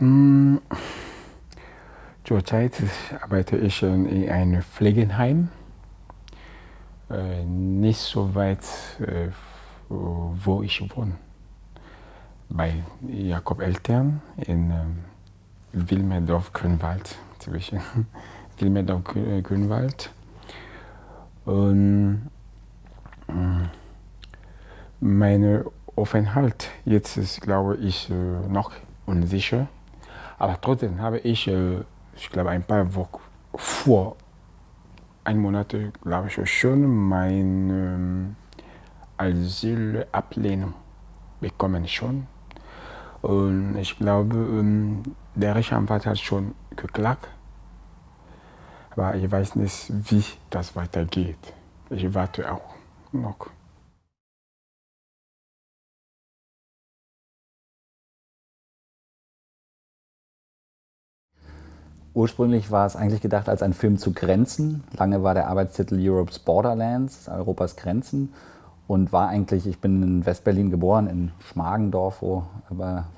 Hm, zurzeit arbeite ich in einem Pflegeheim, äh, nicht so weit, äh, wo ich wohne, bei Jakob Eltern in ähm, Wilmerdorf-Grünwald, zwischen Wilmerdorf-Grünwald. Und hm, mein Aufenthalt jetzt ist, glaube ich, äh, noch unsicher. Aber trotzdem habe ich, äh, ich glaube, ein paar Wochen vor, ein Monat, glaube ich, schon meine ähm, Asylablehnung bekommen schon. Und ich glaube, ähm, der Rechtsanwalt hat schon geklagt. Aber ich weiß nicht, wie das weitergeht. Ich warte auch noch. Ursprünglich war es eigentlich gedacht als ein Film zu Grenzen. Lange war der Arbeitstitel Europe's Borderlands, Europas Grenzen. Und war eigentlich, ich bin in Westberlin geboren, in Schmargendorf, wo,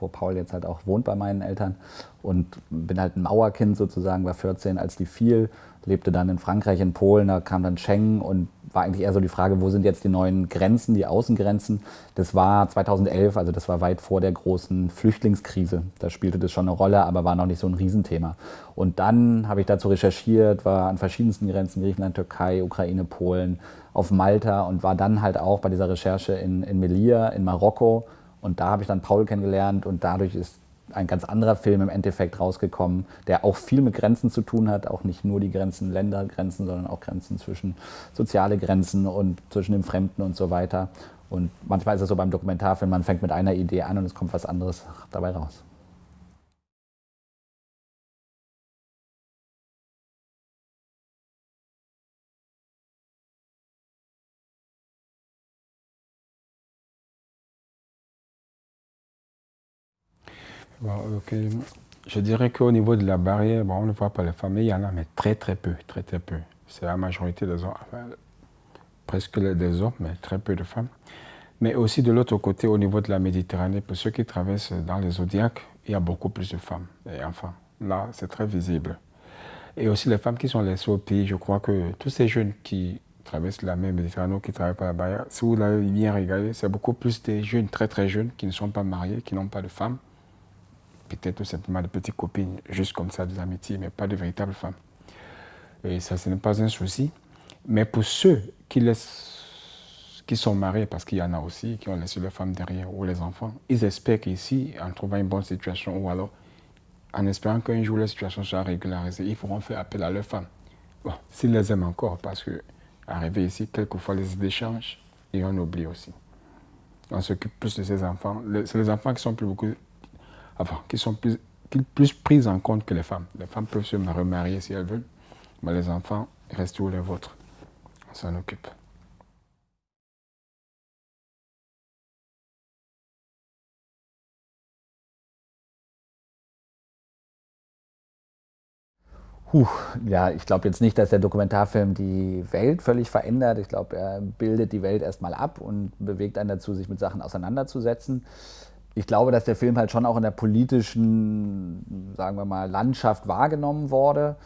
wo Paul jetzt halt auch wohnt bei meinen Eltern. Und bin halt ein Mauerkind sozusagen, war 14, als die fiel lebte dann in Frankreich, in Polen, da kam dann Schengen und war eigentlich eher so die Frage, wo sind jetzt die neuen Grenzen, die Außengrenzen. Das war 2011, also das war weit vor der großen Flüchtlingskrise. Da spielte das schon eine Rolle, aber war noch nicht so ein Riesenthema. Und dann habe ich dazu recherchiert, war an verschiedensten Grenzen, Griechenland, Türkei, Ukraine, Polen, auf Malta und war dann halt auch bei dieser Recherche in, in Melilla, in Marokko. Und da habe ich dann Paul kennengelernt und dadurch ist ein ganz anderer Film im Endeffekt rausgekommen, der auch viel mit Grenzen zu tun hat, auch nicht nur die Grenzen, Ländergrenzen, sondern auch Grenzen zwischen soziale Grenzen und zwischen dem Fremden und so weiter. Und manchmal ist es so beim Dokumentarfilm, man fängt mit einer Idee an und es kommt was anderes dabei raus. Je dirais qu'au niveau de la barrière, bon, on ne voit pas les femmes, mais il y en a, mais très très peu, très très peu. C'est la majorité des hommes, presque des hommes, mais très peu de femmes. Mais aussi de l'autre côté, au niveau de la Méditerranée, pour ceux qui traversent dans les zodiacs, il y a beaucoup plus de femmes et enfants. Là, c'est très visible. Et aussi les femmes qui sont laissées au pays, je crois que tous ces jeunes qui traversent la mer Méditerranée, qui travaillent par la barrière, si vous l'avez bien regardé, c'est beaucoup plus des jeunes, très très jeunes, qui ne sont pas mariés, qui n'ont pas de femmes peut-être tout simplement de petites copines, juste comme ça, des amitiés, mais pas de véritables femmes. Et ça, ce n'est pas un souci. Mais pour ceux qui, laissent, qui sont mariés, parce qu'il y en a aussi, qui ont laissé leurs femmes derrière, ou les enfants, ils espèrent qu'ici, en trouvant une bonne situation, ou alors en espérant qu'un jour la situation sera régularisée, ils pourront faire appel à leurs femmes. Bon, s'ils les aiment encore, parce que arriver ici, quelquefois les idées changent, et on oublie aussi. On s'occupe plus de ces enfants. C'est les enfants qui sont plus beaucoup enfin, qui sont plus, plus prises en compte que les femmes. Les femmes peuvent se remarier si elles veulent, mais les enfants restent tous les vôtres. On s'en occupe. Puh, ja, ich glaube jetzt nicht, dass der Dokumentarfilm die Welt völlig verändert. Ich glaube, er bildet die Welt erstmal ab und bewegt einen dazu, sich mit Sachen auseinanderzusetzen ich glaube, dass der Film halt schon auch in der politischen, sagen wir mal, Landschaft wahrgenommen wurde.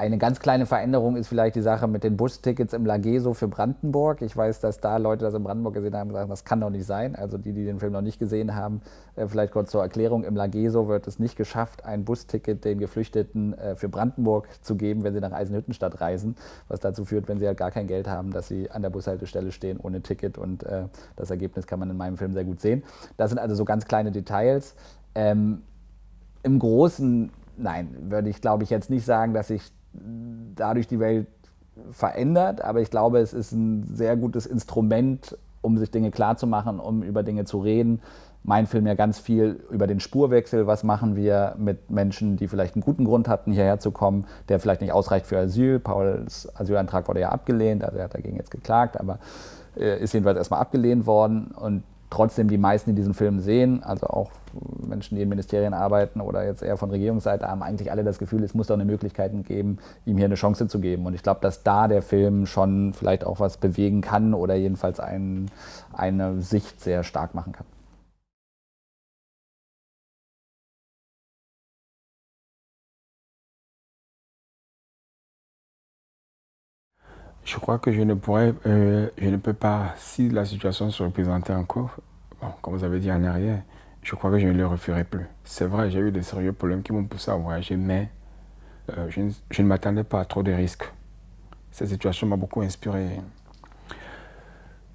Eine ganz kleine Veränderung ist vielleicht die Sache mit den Bustickets im Lageso für Brandenburg. Ich weiß, dass da Leute das in Brandenburg gesehen haben und sagen, das kann doch nicht sein. Also die, die den Film noch nicht gesehen haben, äh, vielleicht kurz zur Erklärung. Im Lageso wird es nicht geschafft, ein Busticket den Geflüchteten äh, für Brandenburg zu geben, wenn sie nach Eisenhüttenstadt reisen. Was dazu führt, wenn sie halt gar kein Geld haben, dass sie an der Bushaltestelle stehen ohne Ticket. Und äh, das Ergebnis kann man in meinem Film sehr gut sehen. Das sind also so ganz kleine Details. Ähm, Im Großen, nein, würde ich glaube ich jetzt nicht sagen, dass ich dadurch die Welt verändert, aber ich glaube, es ist ein sehr gutes Instrument, um sich Dinge klarzumachen, um über Dinge zu reden. Mein Film ja ganz viel über den Spurwechsel. Was machen wir mit Menschen, die vielleicht einen guten Grund hatten, hierher zu kommen, der vielleicht nicht ausreicht für Asyl. Pauls Asylantrag wurde ja abgelehnt, also er hat dagegen jetzt geklagt, aber äh, ist jedenfalls erstmal abgelehnt worden. Und trotzdem die meisten, die diesen Film sehen, also auch Menschen, die in Ministerien arbeiten oder jetzt eher von Regierungsseite, haben eigentlich alle das Gefühl, es muss doch eine Möglichkeit geben, ihm hier eine Chance zu geben. Und ich glaube, dass da der Film schon vielleicht auch was bewegen kann oder jedenfalls ein, eine Sicht sehr stark machen kann. Je crois que je ne pourrais, euh, je ne peux pas, si la situation se représentait encore, bon, comme vous avez dit en arrière, je crois que je ne le referai plus. C'est vrai, j'ai eu des sérieux problèmes qui m'ont poussé à voyager, mais euh, je, ne, m'attendais pas à trop de risques. Cette situation m'a beaucoup inspiré.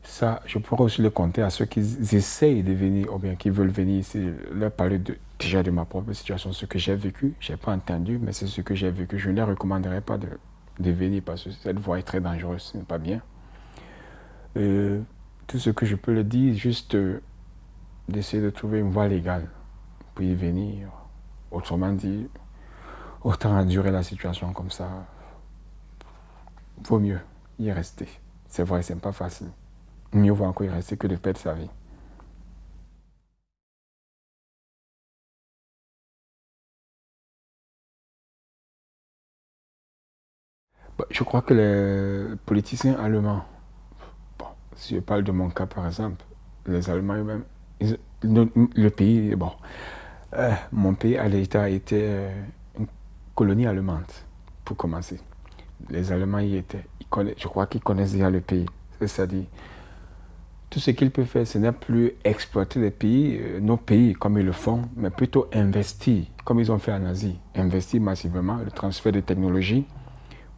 Ça, je pourrais aussi le compter à ceux qui essayent de venir ou bien qui veulent venir ici, leur parler déjà de ma propre situation, ce que j'ai vécu. Je n'ai pas entendu, mais c'est ce que j'ai vécu. Je ne les recommanderais pas de, de venir parce que cette voie est très dangereuse, ce n'est pas bien. Euh, tout ce que je peux le dire, juste euh, d'essayer de trouver une voie légale pour y venir. Autrement dit, autant endurer la situation comme ça, vaut mieux y rester. C'est vrai, c'est pas facile. Mieux vaut encore y rester que de perdre sa vie. Je crois que les politiciens allemands, si je parle de mon cas par exemple, les Allemands eux-mêmes, le, pays, bon, euh, mon pays à l'État était euh, une colonie allemande, pour commencer. Les Allemands y étaient. je crois qu'ils connaissent déjà le pays. C'est-à-dire, tout ce qu'ils peuvent faire, ce n'est plus exploiter les pays, euh, nos pays comme ils le font, mais plutôt investir, comme ils ont fait en Asie. Investir massivement, le transfert de technologies,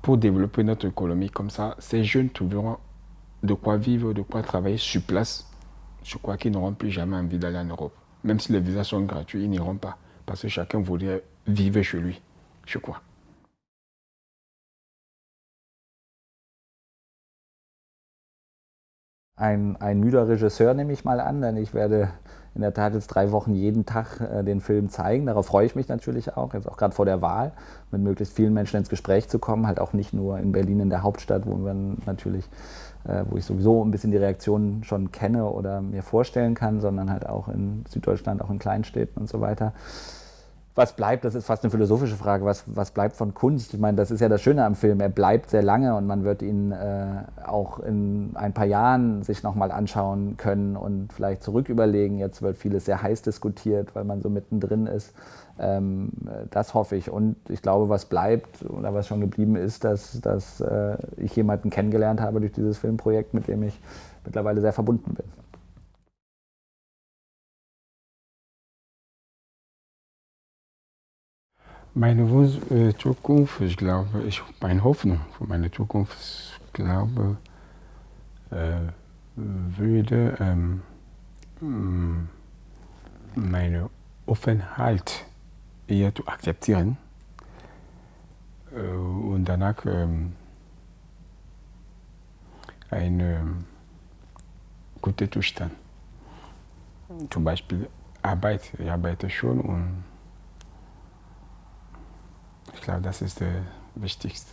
pour développer notre économie. Comme ça, ces jeunes trouveront de quoi vivre, de quoi travailler sur place. Je crois qu'ils n'auront plus jamais envie d'aller en Europe. Même si les visas sont gratuits, ils n'iront pas. Parce que chacun voudrait vivre chez lui, je crois. Ein, ein müder Regisseur nehme ich mal an, denn ich werde in der Tat jetzt drei Wochen jeden Tag äh, den Film zeigen. Darauf freue ich mich natürlich auch, jetzt auch gerade vor der Wahl, mit möglichst vielen Menschen ins Gespräch zu kommen, halt auch nicht nur in Berlin in der Hauptstadt, wo man natürlich, äh, wo ich sowieso ein bisschen die Reaktionen schon kenne oder mir vorstellen kann, sondern halt auch in Süddeutschland, auch in Kleinstädten und so weiter was bleibt, das ist fast eine philosophische Frage, was, was bleibt von Kunst? Ich meine, das ist ja das Schöne am Film, er bleibt sehr lange und man wird ihn äh, auch in ein paar Jahren sich nochmal anschauen können und vielleicht zurück überlegen. Jetzt wird vieles sehr heiß diskutiert, weil man so mittendrin ist. Ähm, das hoffe ich. Und ich glaube, was bleibt oder was schon geblieben ist, dass, dass äh, ich jemanden kennengelernt habe durch dieses Filmprojekt, mit dem ich mittlerweile sehr verbunden bin. Meine äh, Zukunft, ich glaube, ich, meine Hoffnung für meine Zukunft, ich glaube, äh, würde ähm, mm, meine Offenheit eher zu akzeptieren äh, und danach ähm, einen guten Zustand. Zum Beispiel Arbeit, ich arbeite schon und glaube, das ist der wichtigste.